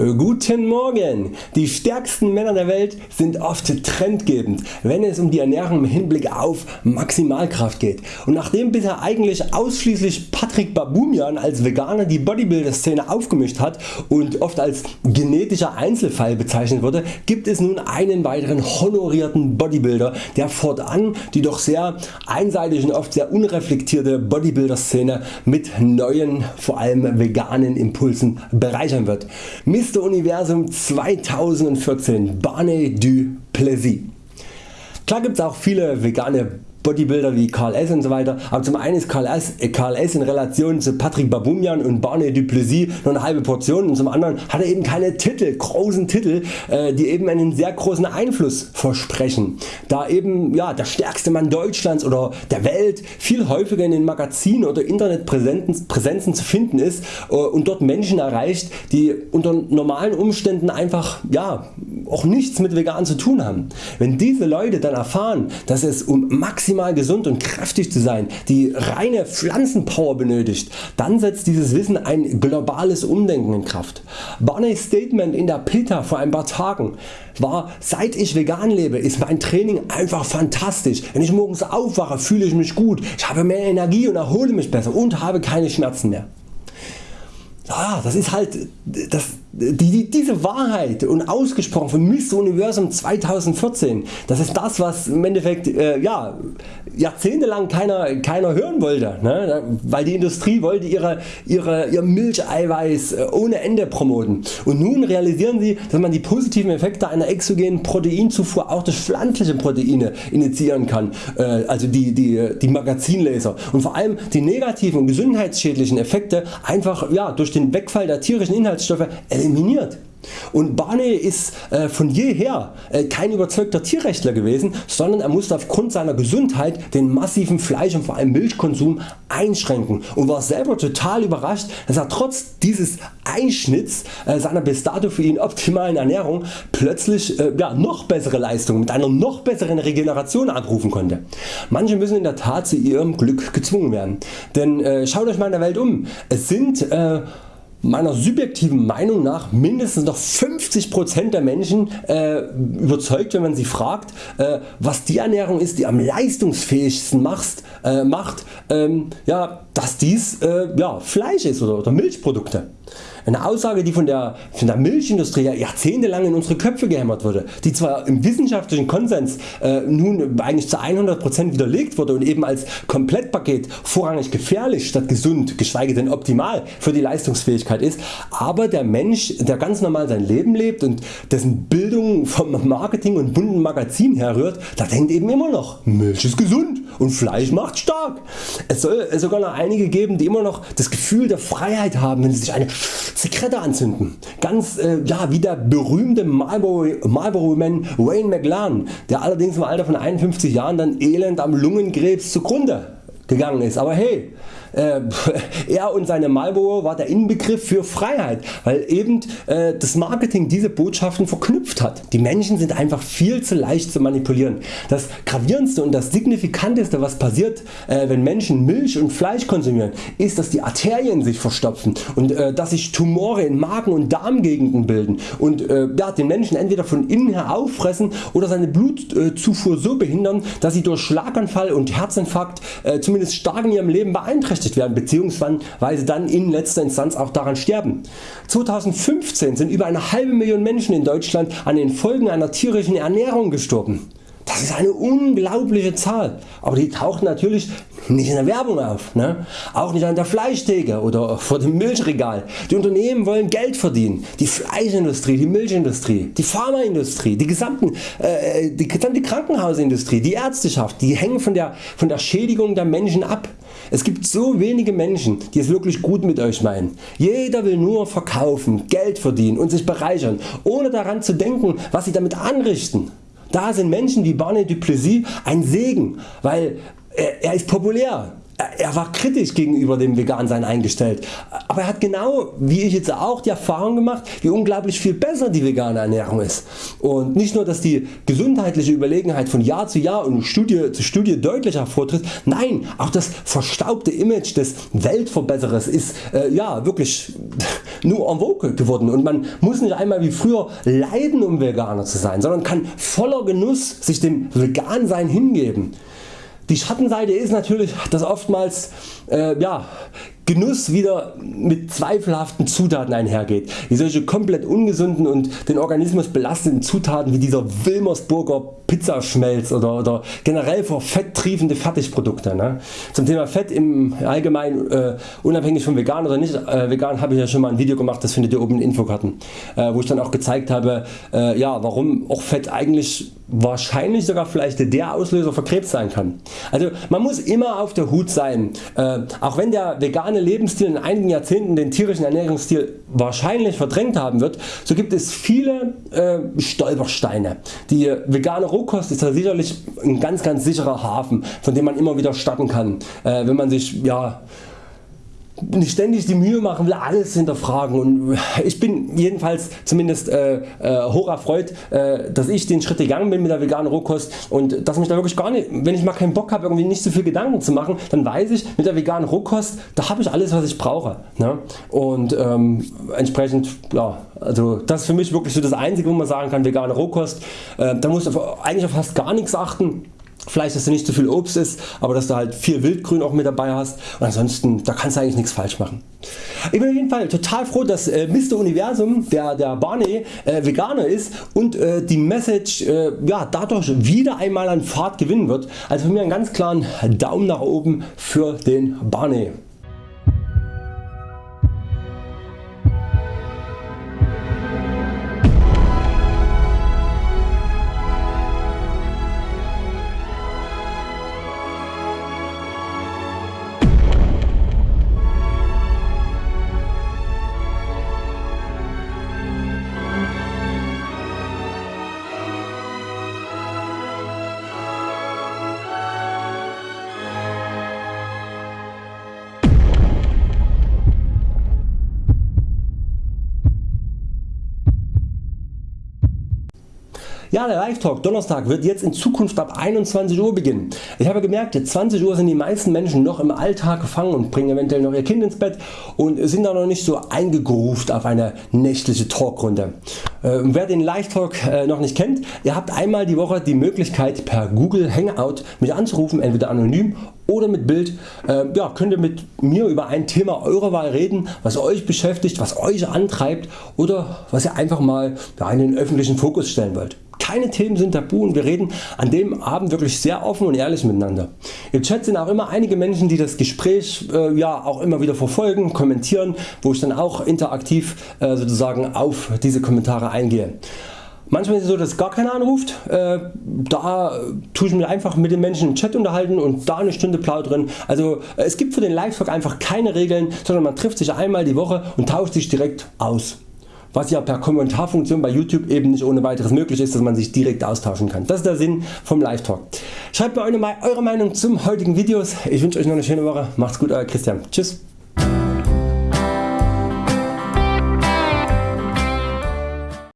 Guten Morgen! Die stärksten Männer der Welt sind oft trendgebend, wenn es um die Ernährung im Hinblick auf Maximalkraft geht. Und nachdem bisher eigentlich ausschließlich Patrick Babumian als Veganer die Bodybuilder Szene aufgemischt hat und oft als genetischer Einzelfall bezeichnet wurde, gibt es nun einen weiteren honorierten Bodybuilder der fortan die doch sehr einseitige und oft sehr unreflektierte Bodybuilder Szene mit neuen vor allem veganen Impulsen bereichern wird. Mr. Universum 2014 Barney du Plessis. Klar gibts auch viele vegane Bodybuilder wie Karl S. und so weiter, aber zum einen ist Karl S. Äh, Karl S. in Relation zu Patrick Babumian und Barney Duplessis nur eine halbe Portion und zum anderen hat er eben keine Titel, großen Titel, äh, die eben einen sehr großen Einfluss versprechen, da eben ja, der stärkste Mann Deutschlands oder der Welt viel häufiger in den Magazinen oder Internetpräsenzen zu finden ist äh, und dort Menschen erreicht die unter normalen Umständen einfach ja, auch nichts mit vegan zu tun haben. Wenn diese Leute dann erfahren dass es um maximal maximal gesund und kräftig zu sein, die reine Pflanzenpower benötigt, dann setzt dieses Wissen ein globales Umdenken in Kraft. Barneys Statement in der Pilta vor ein paar Tagen war seit ich vegan lebe ist mein Training einfach fantastisch. Wenn ich morgens aufwache fühle ich mich gut, ich habe mehr Energie und erhole mich besser und habe keine Schmerzen mehr. Ja, das ist halt das, die, diese Wahrheit und ausgesprochen von Mr. Universum 2014, das ist das was im Endeffekt äh, ja, jahrzehntelang keiner, keiner hören wollte, ne? weil die Industrie wollte ihre, ihre, ihr Milcheiweiß äh, ohne Ende promoten und nun realisieren sie dass man die positiven Effekte einer exogenen Proteinzufuhr auch durch pflanzliche Proteine initiieren kann, äh, also die, die, die Magazinlaser und vor allem die negativen und gesundheitsschädlichen Effekte einfach ja, durch den Wegfall der tierischen Inhaltsstoffe eliminiert. Und Barney ist äh, von jeher äh, kein überzeugter Tierrechtler gewesen, sondern er musste aufgrund seiner Gesundheit den massiven Fleisch und vor allem Milchkonsum einschränken und war selber total überrascht dass er trotz dieses Einschnitts äh, seiner bis dato für ihn optimalen Ernährung plötzlich ja, noch bessere Leistungen mit einer noch besseren Regeneration abrufen konnte. Manche müssen in der Tat zu ihrem Glück gezwungen werden, denn schaut Euch mal in der Welt um. Es sind meiner subjektiven Meinung nach mindestens noch 50% der Menschen äh, überzeugt wenn man sie fragt äh, was die Ernährung ist die am leistungsfähigsten macht, äh, macht ähm, ja, dass dies äh, ja, Fleisch ist oder, oder Milchprodukte. Eine Aussage die von der, von der Milchindustrie jahrzehntelang in unsere Köpfe gehämmert wurde, die zwar im wissenschaftlichen Konsens äh, nun eigentlich zu 100% widerlegt wurde und eben als Komplettpaket vorrangig gefährlich statt gesund geschweige denn optimal für die Leistungsfähigkeit ist, aber der Mensch der ganz normal sein Leben lebt und dessen Bildung vom Marketing und bunten Magazin herrührt, da denkt eben immer noch Milch ist gesund und Fleisch macht stark. Es soll sogar noch einige geben die immer noch das Gefühl der Freiheit haben wenn sie sich eine Zigarette anzünden. Ganz äh, ja, wie der berühmte Marlboro, Marlboro Wayne McLaren, der allerdings im Alter von 51 Jahren dann elend am Lungenkrebs zugrunde gegangen ist. Aber hey, äh, er und seine Marlboro war der Inbegriff für Freiheit, weil eben äh, das Marketing diese Botschaften verknüpft hat. Die Menschen sind einfach viel zu leicht zu manipulieren. Das gravierendste und das signifikanteste was passiert äh, wenn Menschen Milch und Fleisch konsumieren ist dass die Arterien sich verstopfen und äh, dass sich Tumore in Magen und Darmgegenden bilden und äh, ja, den Menschen entweder von innen her auffressen oder seine Blutzufuhr so behindern dass sie durch Schlaganfall und Herzinfarkt äh, zumindest stark in ihrem Leben beeinträchtigt beeinträchtigt werden bzw. dann in letzter Instanz auch daran sterben. 2015 sind über eine halbe Million Menschen in Deutschland an den Folgen einer tierischen Ernährung gestorben. Das ist eine unglaubliche Zahl, aber die taucht natürlich nicht in der Werbung auf, ne? auch nicht an der Fleischtheke oder vor dem Milchregal. Die Unternehmen wollen Geld verdienen, die Fleischindustrie, die Milchindustrie, die Pharmaindustrie, die, gesamten, äh, die gesamte Krankenhausindustrie, die Ärzteschaft, die hängen von der, von der Schädigung der Menschen ab. Es gibt so wenige Menschen die es wirklich gut mit Euch meinen. Jeder will nur verkaufen, Geld verdienen und sich bereichern, ohne daran zu denken was sie damit anrichten. Da sind Menschen wie Barney Duplessis ein Segen, weil er ist populär, er war kritisch gegenüber dem Vegansein eingestellt, aber er hat genau wie ich jetzt auch die Erfahrung gemacht wie unglaublich viel besser die vegane Ernährung ist. Und nicht nur dass die gesundheitliche Überlegenheit von Jahr zu Jahr und Studie zu Studie deutlich hervortritt, nein auch das verstaubte Image des Weltverbesserers ist äh, ja wirklich nur en vogue geworden. Und man muss nicht einmal wie früher leiden um Veganer zu sein, sondern kann voller Genuss sich dem Vegansein hingeben. Die Schattenseite ist natürlich, dass oftmals äh, ja, Genuss wieder mit zweifelhaften Zutaten einhergeht, wie solche komplett ungesunden und den Organismus belastenden Zutaten wie dieser Wilmersburger Pizzaschmelz oder, oder generell vor Fett triefende Fertigprodukte. Ne? Zum Thema Fett im Allgemeinen äh, unabhängig von vegan oder nicht äh, vegan habe ich ja schon mal ein Video gemacht, das findet ihr oben in Infokarten, äh, wo ich dann auch gezeigt habe äh, ja, warum auch Fett eigentlich wahrscheinlich sogar vielleicht der Auslöser für Krebs sein kann. Also man muss immer auf der Hut sein, äh, auch wenn der vegane Lebensstil in einigen Jahrzehnten den tierischen Ernährungsstil wahrscheinlich verdrängt haben wird, so gibt es viele äh, Stolpersteine. Die vegane Rohkost ist da sicherlich ein ganz ganz sicherer Hafen von dem man immer wieder starten kann, äh, wenn man sich ja, ständig die Mühe machen will alles hinterfragen und ich bin jedenfalls zumindest äh, äh, hoch erfreut äh, dass ich den Schritt gegangen bin mit der veganen Rohkost und dass mich da wirklich gar nicht, wenn ich mal keinen Bock habe irgendwie nicht so viel Gedanken zu machen, dann weiß ich mit der veganen Rohkost da habe ich alles was ich brauche ne? und ähm, entsprechend ja, also das ist für mich wirklich so das einzige wo man sagen kann vegane Rohkost, äh, da muss eigentlich auf fast gar nichts achten Vielleicht dass du nicht zu viel Obst isst, aber dass du halt viel Wildgrün auch mit dabei hast und ansonsten da kannst du eigentlich nichts falsch machen. Ich bin auf jeden Fall total froh dass äh, Mr. Universum der, der Barney äh, Veganer ist und äh, die Message äh, ja, dadurch wieder einmal an Fahrt gewinnen wird. Also von mir einen ganz klaren Daumen nach oben für den Barney. Ja, der Live Talk Donnerstag wird jetzt in Zukunft ab 21 Uhr beginnen. Ich habe gemerkt 20 Uhr sind die meisten Menschen noch im Alltag gefangen und bringen eventuell noch ihr Kind ins Bett und sind da noch nicht so eingegruft auf eine nächtliche Talkrunde. Äh, wer den Live Talk äh, noch nicht kennt, ihr habt einmal die Woche die Möglichkeit per Google Hangout mich anzurufen, entweder anonym oder mit Bild äh, ja, könnt ihr mit mir über ein Thema eurer Wahl reden, was Euch beschäftigt, was Euch antreibt oder was ihr einfach mal in den öffentlichen Fokus stellen wollt. Keine Themen sind tabu und wir reden an dem Abend wirklich sehr offen und ehrlich miteinander. Im Chat sind auch immer einige Menschen die das Gespräch äh, ja, auch immer wieder verfolgen, kommentieren, wo ich dann auch interaktiv äh, sozusagen auf diese Kommentare eingehe. Manchmal ist es so dass gar keiner anruft, äh, da tue ich mich einfach mit den Menschen im Chat unterhalten und da eine Stunde plaudern. Also äh, es gibt für den Live-Talk einfach keine Regeln, sondern man trifft sich einmal die Woche und tauscht sich direkt aus was ja per Kommentarfunktion bei YouTube eben nicht ohne weiteres möglich ist, dass man sich direkt austauschen kann. Das ist der Sinn vom Live Talk. Schreibt mir eure Meinung zum heutigen Videos. Ich wünsche Euch noch eine schöne Woche. Macht's gut Euer Christian. Tschüss.